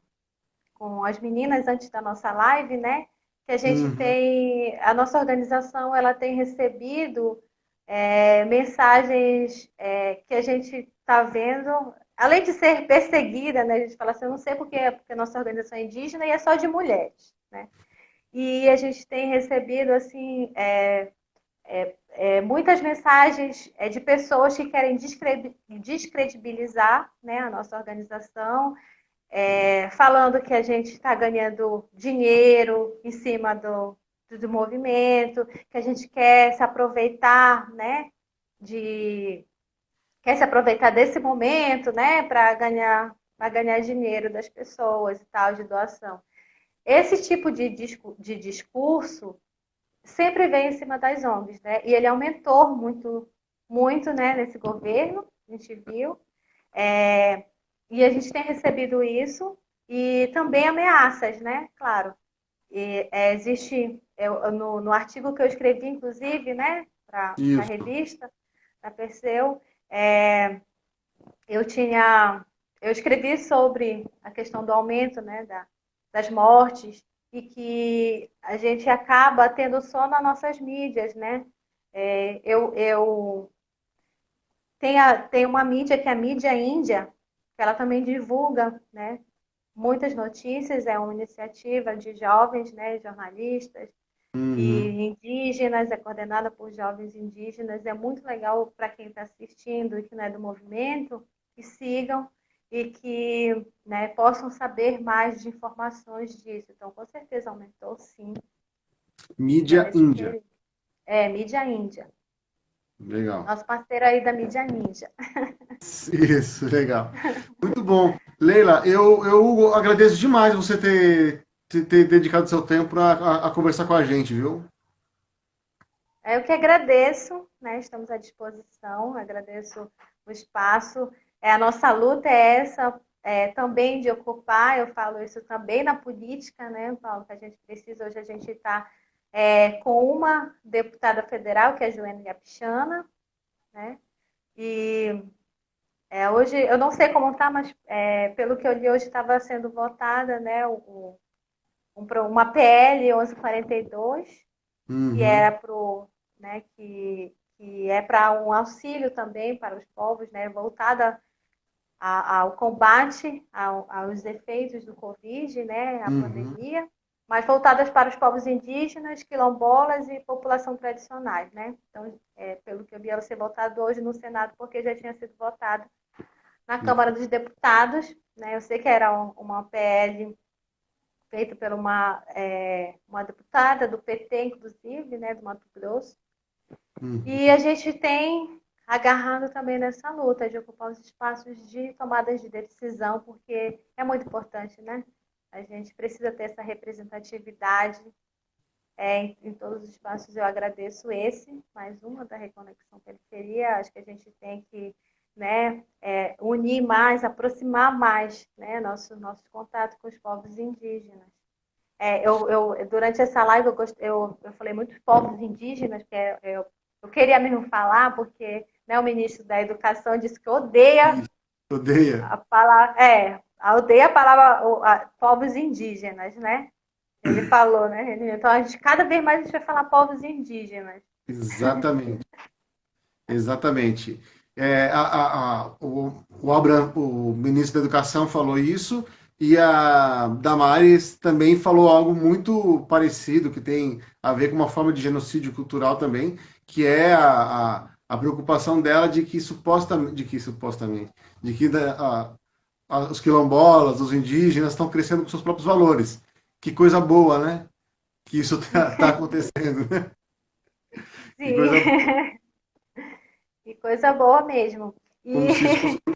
com as meninas antes da nossa live, né? Que a gente uhum. tem, a nossa organização, ela tem recebido é, mensagens é, que a gente está vendo, além de ser perseguida, né, a gente fala assim, eu não sei porque, porque a nossa organização é indígena e é só de mulheres, né? E a gente tem recebido assim é, é, é, muitas mensagens é, de pessoas que querem descredibilizar né, a nossa organização, é, falando que a gente está ganhando dinheiro em cima do, do movimento, que a gente quer se aproveitar, né, de quer se aproveitar desse momento, né, para ganhar para ganhar dinheiro das pessoas e tal de doação. Esse tipo de, de discurso sempre vem em cima das ONGs, né? E ele aumentou muito, muito, né, nesse governo, a gente viu. É, e a gente tem recebido isso e também ameaças, né? Claro. E, é, existe eu, no, no, artigo que eu escrevi, inclusive, né, para a revista, da Perseu, é, eu tinha, eu escrevi sobre a questão do aumento, né, da, das mortes e que a gente acaba tendo só nas nossas mídias, né? É, eu, eu tem, a, tem uma mídia que é a mídia índia, ela também divulga, né? Muitas notícias, é uma iniciativa de jovens, né, jornalistas uhum. e indígenas, é coordenada por jovens indígenas, é muito legal para quem está assistindo e que não é do movimento, que sigam e que né, possam saber mais de informações disso. Então, com certeza aumentou, sim. Mídia Índia. É, Mídia Índia. Legal. Nosso parceiro aí da Mídia Ninja. [laughs] Isso, legal. Muito bom. Leila, eu, eu agradeço demais você ter, ter, ter dedicado seu tempo a, a, a, conversar com a gente, viu? Eu que agradeço, né? Estamos à disposição, agradeço o espaço. É, a nossa luta é essa é, também de ocupar, eu falo isso também na política, né, Paulo, que a gente precisa, hoje a gente está é, com uma deputada federal, que é a Joana Yapichana, né, e é, hoje, eu não sei como está, mas é, pelo que eu li hoje estava sendo votada, né, o, um, uma PL 1142, uhum. que era pro, né, que, que é para um auxílio também para os povos, né, voltada ao combate ao, aos efeitos do Covid, né, a uhum. pandemia, mas voltadas para os povos indígenas, quilombolas e população tradicionais, né? Então, é, pelo que eu vi, ela ser votado hoje no Senado, porque já tinha sido votado na Câmara dos Deputados, né? Eu sei que era uma PL feita por uma, é, uma deputada do PT, inclusive, né, do Mato Grosso. Uhum. E a gente tem agarrando também nessa luta de ocupar os espaços de tomadas de decisão, porque é muito importante, né? A gente precisa ter essa representatividade é, em, em, todos os espaços. Eu agradeço esse, mais uma da Reconexão Periferia. Acho que a gente tem que né, é, unir mais, aproximar mais né, nosso, nosso contato com os povos indígenas. É, eu, eu, durante essa live eu, eu, eu falei muitos povos indígenas, que é, eu, eu queria mesmo falar, porque né, o ministro da Educação disse que odeia, odeia. a palavra, é, odeia a palavra a, povos indígenas, né? Ele [clears throat] falou, né? Então a gente cada vez mais a gente vai falar povos indígenas. Exatamente. Exatamente. É, a, a, a, o, o, Abraham, o ministro da Educação falou isso e a Damares também falou algo muito parecido, que tem a ver com uma forma de genocídio cultural também, que é a, a preocupação dela de que supostamente, de que supostamente, de que os quilombolas, os indígenas estão crescendo com seus próprios valores. Que coisa boa, né? Que isso está tá [laughs] acontecendo, né? Sim. [laughs] Que coisa... boa mesmo. E... [laughs]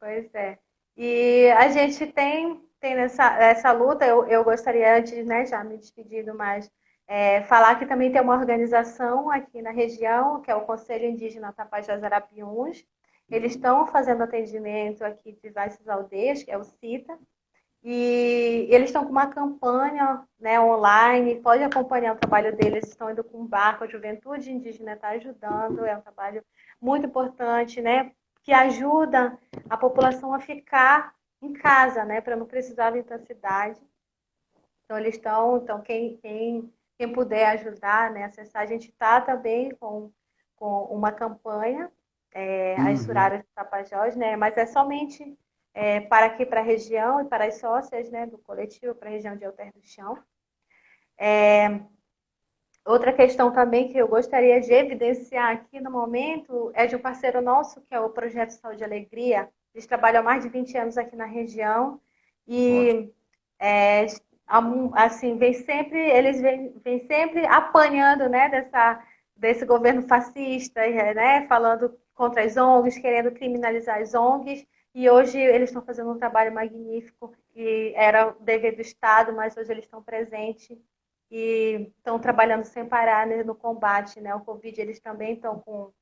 pois é. E a gente tem, tem nessa, essa luta, eu, eu gostaria antes, né, já me despedindo mais é, falar que também tem uma organização aqui na região, que é o Conselho Indígena Tapajós Arapiuns. Eles estão fazendo atendimento aqui de diversas aldeias, que é o CITA, e eles estão com uma campanha né, online, pode acompanhar o trabalho deles, estão indo com um barco, a juventude indígena está ajudando, é um trabalho muito importante, né, que ajuda a população a ficar em casa, né, para não precisar vir para a cidade. Então, eles estão, então, quem, quem quem puder ajudar, né, acessar, a gente está também com com uma campanha, é, uhum. as Suraras do Tapajós, né? Mas é somente é, para aqui, para a região e para as sócias né, do coletivo, para a região de Alter do Chão. É, outra questão também que eu gostaria de evidenciar aqui no momento é de um parceiro nosso, que é o Projeto Saúde e Alegria. Eles trabalham há mais de 20 anos aqui na região e é, assim, vem sempre, eles vêm, vêm sempre apanhando né, dessa, desse governo fascista, né, falando contra as ONGs, querendo criminalizar as ONGs, e hoje eles estão fazendo um trabalho magnífico, que era o dever do Estado, mas hoje eles estão presentes e estão trabalhando sem parar né, no combate né, ao Covid. Eles também estão com.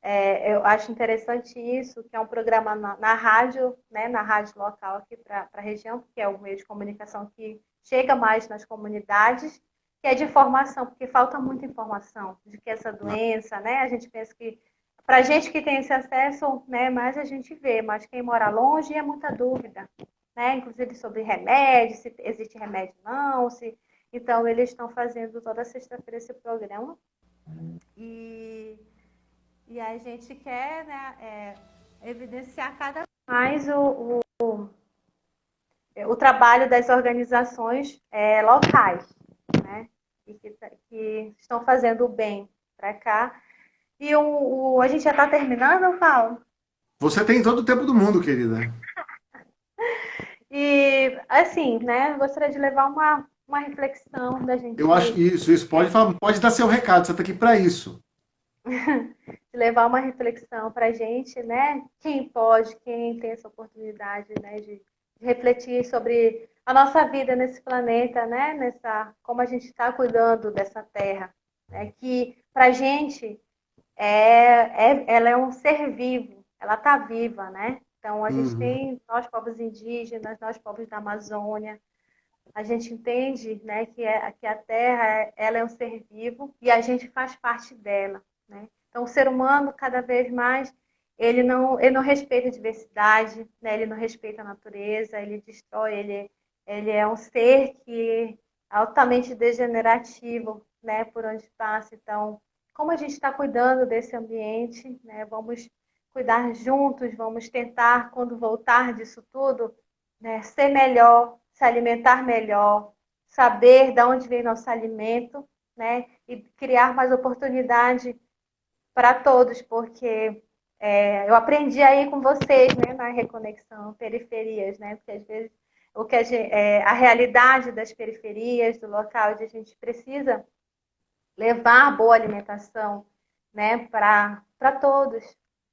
É, eu acho interessante isso, que é um programa na, na rádio, né, na rádio local aqui para a região, que é o meio de comunicação que chega mais nas comunidades, que é de informação, porque falta muita informação de que essa doença, né? A gente pensa que para a gente que tem esse acesso, né, mais a gente vê, mas quem mora longe é muita dúvida, né? Inclusive sobre remédio, se existe remédio não, se então eles estão fazendo toda sexta-feira esse programa e, e a gente quer, né, é, evidenciar cada vez mais o, o, o, trabalho das organizações é, locais, né? E que, que estão fazendo o bem para cá e o, o a gente já está terminando, Paulo? Você tem todo o tempo do mundo, querida. [laughs] e, assim, né, gostaria de levar uma, uma reflexão da gente. Eu acho isso, isso. Pode, falar, pode dar seu recado, você está aqui para isso. [laughs] de levar uma reflexão para a gente, né? Quem pode, quem tem essa oportunidade, né, de, refletir sobre a nossa vida nesse planeta, né? Nessa, como a gente está cuidando dessa terra, né? Que para a gente é, é, ela é um ser vivo, ela está viva, né? Então, a uhum. gente tem nós, povos indígenas, nós, povos da Amazônia, a gente entende né, que, é, que a Terra ela é um ser vivo e a gente faz parte dela. Né? Então, o ser humano, cada vez mais, ele não, ele não respeita a diversidade, né? ele não respeita a natureza, ele destrói, ele, ele é um ser que é altamente degenerativo né, por onde passa. Então, como a gente está cuidando desse ambiente, né? Vamos cuidar juntos, vamos tentar, quando voltar disso tudo, né, ser melhor, se alimentar melhor, saber de onde vem nosso alimento, né? E criar mais oportunidade para todos, porque é, eu aprendi aí com vocês, né, na reconexão periferias, né? Porque às vezes o que a, gente, é, a realidade das periferias, do local onde a gente precisa levar boa alimentação né, para todos.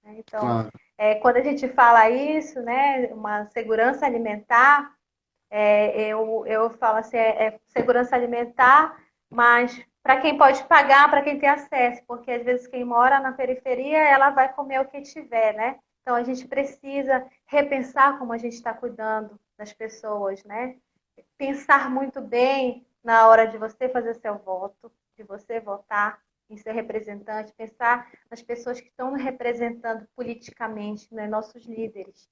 Né? Então, claro. é, quando a gente fala isso, né, uma segurança alimentar, é, eu, eu falo assim, é, é segurança alimentar, mas para quem pode pagar, para quem tem acesso, porque às vezes quem mora na periferia, ela vai comer o que tiver, né? Então a gente precisa repensar como a gente está cuidando das pessoas, né? Pensar muito bem na hora de você fazer seu voto, de você votar em seu representante, pensar nas pessoas que estão representando politicamente, né, nossos líderes.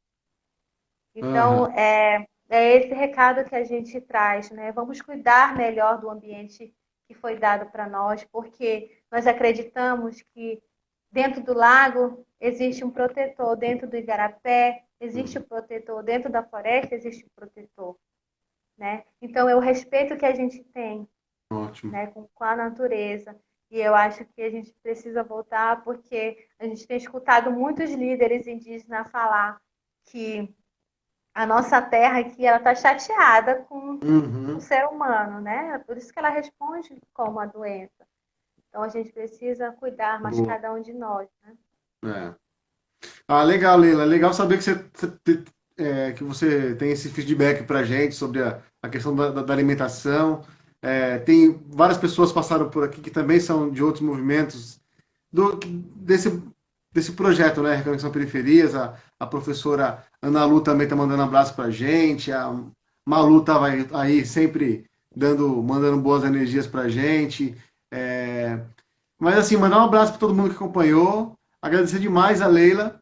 Então, uhum. é, é esse recado que a gente traz, né? Vamos cuidar melhor do ambiente que foi dado para nós, porque nós acreditamos que dentro do lago existe um protetor, dentro do igarapé existe o um protetor, dentro da floresta existe o um protetor, né? Então, é o respeito que a gente tem Ótimo. Né, com, com a natureza. E eu acho que a gente precisa voltar porque a gente tem escutado muitos líderes indígenas falar que a nossa terra aqui ela está chateada com uhum. o ser humano, né? Por isso que ela responde como a doença. Então a gente precisa cuidar mais Boa. cada um de nós, né? É. Ah, legal, Leila. Legal saber que você, é, que você tem esse feedback para gente sobre a, a questão da, da alimentação. É, tem várias pessoas passaram por aqui que também são de outros movimentos do, desse, desse projeto, né? Reconexão Periferias. A, a professora Ana Lu também está mandando abraço para a gente. A Malu estava aí, aí, sempre dando, mandando boas energias para a gente. É, mas assim, mandar um abraço para todo mundo que acompanhou. Agradecer demais a Leila.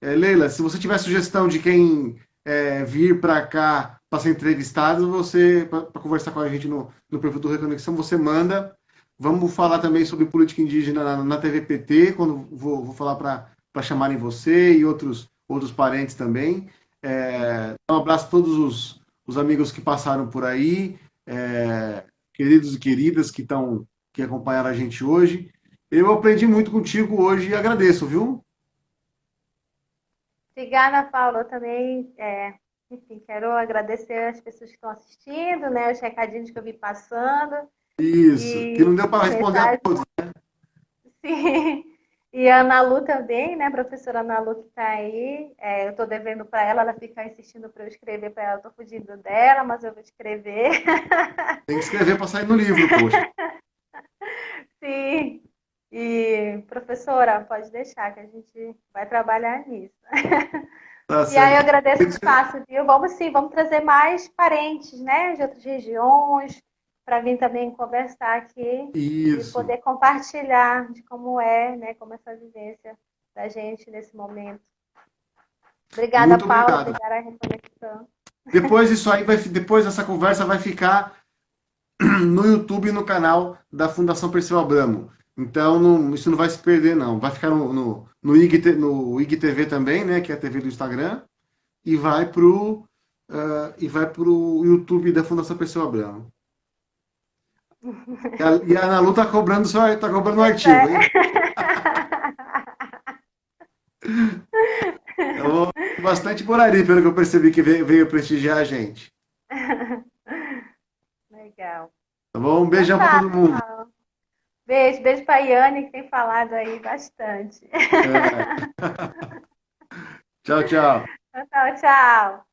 É, Leila, se você tiver sugestão de quem é, vir para cá para ser entrevistado, você, para conversar com a gente no, no perfil do Reconexão, você manda. Vamos falar também sobre política indígena na, na TV PT, quando vou, vou falar para chamarem você e outros, outros parentes também. É, um abraço a todos os, os amigos que passaram por aí, é, queridos e queridas que estão que acompanharam a gente hoje. Eu aprendi muito contigo hoje e agradeço, viu? Obrigada, Paulo. Eu também, é, enfim, quero agradecer as pessoas que estão assistindo, né, os recadinhos que eu vi passando. Isso, e que não deu para responder a todos, né? [laughs] Sim. E a Ana Lu também, né? A professora Ana Lu que está aí. É, eu estou devendo para ela, ela fica insistindo para eu escrever para ela. Estou fugindo dela, mas eu vou escrever. [laughs] Tem que escrever para sair no livro, poxa. [laughs] Sim. E, professora, pode deixar que a gente vai trabalhar nisso. Tá e aí eu agradeço o espaço, viu? Vamos sim, vamos trazer mais parentes, né? De outras regiões, para vir também conversar aqui Isso. e poder compartilhar de como é, né, como é essa vivência da gente nesse momento. Obrigada, Muito Paula, obrigada a reconexão. Depois isso aí [laughs] vai, depois essa conversa vai ficar no YouTube e no canal da Fundação Perseu Abramo. Então não, isso não vai se perder não. Vai ficar no, no, no, IG, no IGTV também, né, que é a TV do Instagram, e vai pro uh, e vai pro YouTube da Fundação Perseu Abramo. E a, e a Ana Lu tá cobrando, só, tá cobrando o um artigo, hein? [laughs] Eu, bastante Borari, pelo que eu percebi que veio, veio prestigiar a gente. Legal. Tá bom? Um beijão para todo mundo. Beijo, beijo pra Yane, que tem falado aí bastante. É. [laughs] [laughs] tchau, tchau. Tchau, tchau.